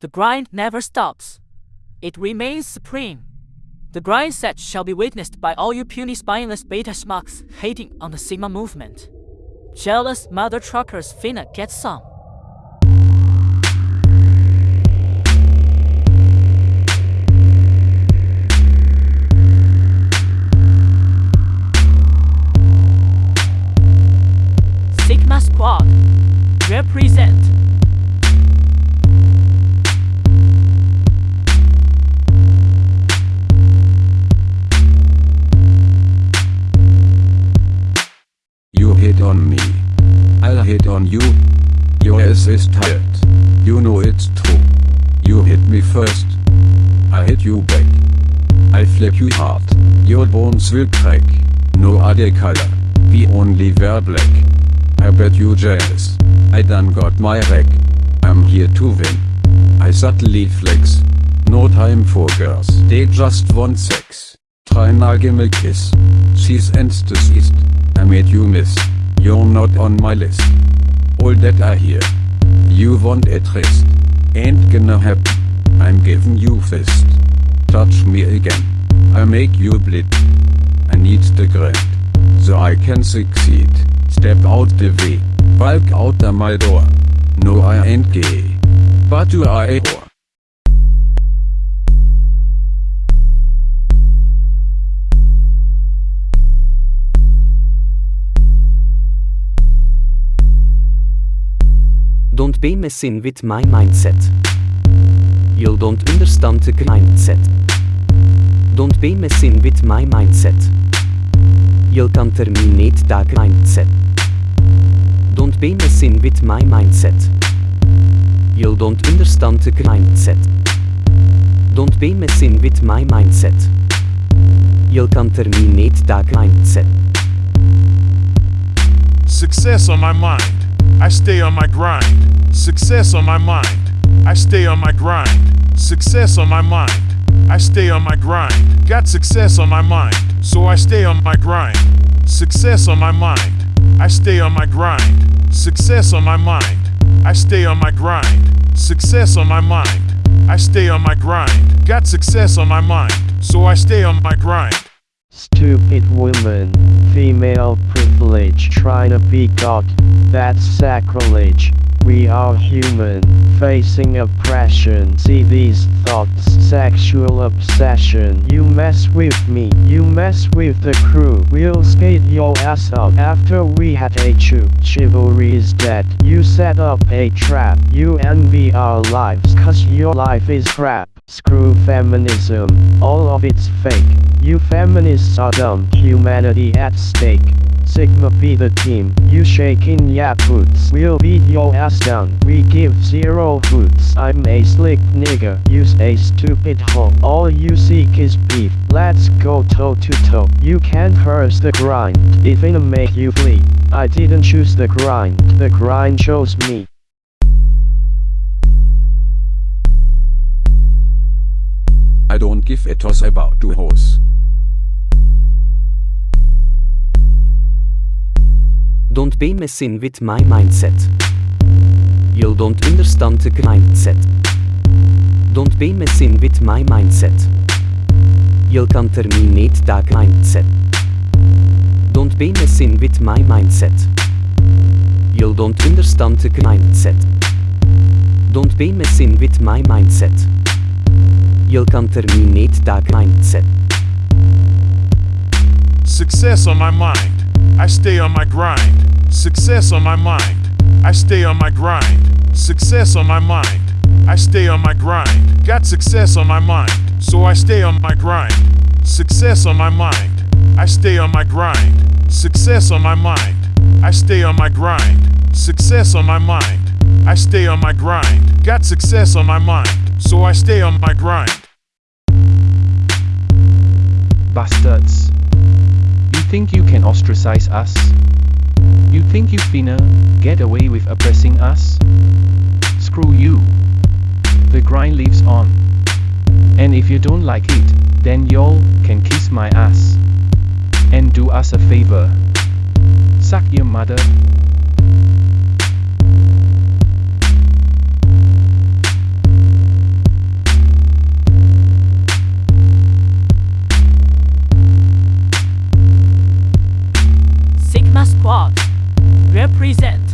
The grind never stops. It remains supreme. The grind set shall be witnessed by all you puny spineless beta schmucks hating on the Sigma movement. Jealous mother truckers finna get some. Hit on you. Your ass is tired. You know it's true. You hit me first. I hit you back. I flip you hard. Your bones will crack. No other color. We only wear black. I bet you jealous. I done got my wreck. I'm here to win. I subtly flex. No time for girls. They just want sex. Try give me a kiss. She's deceased. I made you miss. You're not on my list. All that I hear. You want a tryst. Ain't gonna happen. I'm giving you fist. Touch me again. I make you bleed. I need the grind. So I can succeed. Step out the way. Walk out of my door. No I ain't gay. But you are a whore. Don't be messing with my mindset. You don't understand the mindset. Don't be messing with my mindset. You can terminate that mindset. Don't be messing with my mindset. You don't understand the mindset. Don't be messing with my mindset. You can terminate that mindset. Success on my mind. I stay on my grind. Success on my mind. I stay on my grind. Success on my mind. I stay on my grind. Got success on my mind, so I stay on my grind. Success on my mind. I stay on my grind. Success on my mind. I stay on my grind. Success on my mind. I stay on my grind. Got success on my mind, so I stay on my grind. Stupid woman, female privilege trying to be God, that's sacrilege. We are human, facing oppression. See these thoughts, sexual obsession. You mess with me, you mess with the crew. We'll skate your ass up after we had a chew. Chivalry is dead. You set up a trap. You envy our lives, cause your life is crap. Screw feminism, all of it's fake. You feminists are dumb, humanity at stake. Sigma be the team, you shaking ya boots. We'll beat your ass down, we give zero hoots. I'm a slick nigga, use a stupid hoe. All you seek is beef, let's go toe to toe. You can't curse the grind, it finna make you flee. I didn't choose the grind, the grind chose me. I don't give a toss about two hoes. Be messing with my mindset. You don't understand the mindset. Don't be messing with my mindset. You can terminate that mindset. Don't be messing with my mindset. You don't understand the mindset. Don't be messing with my mindset. You can terminate that mindset. Success on my mind. I stay on my grind. Success on my mind. I stay on my grind. Success on my mind. I stay on my grind. Got success on my mind, so I stay on my grind. Success on my mind. I stay on my grind. Success on my mind. I stay on my grind. Success on my mind. I stay on my grind. Got success on my mind, so I stay on my grind. Bastards. You think you can ostracize us? You think you finna get away with oppressing us? Screw you. The grind lives on. And if you don't like it, then y'all can kiss my ass. And do us a favor. Suck your mother. Squad. Represent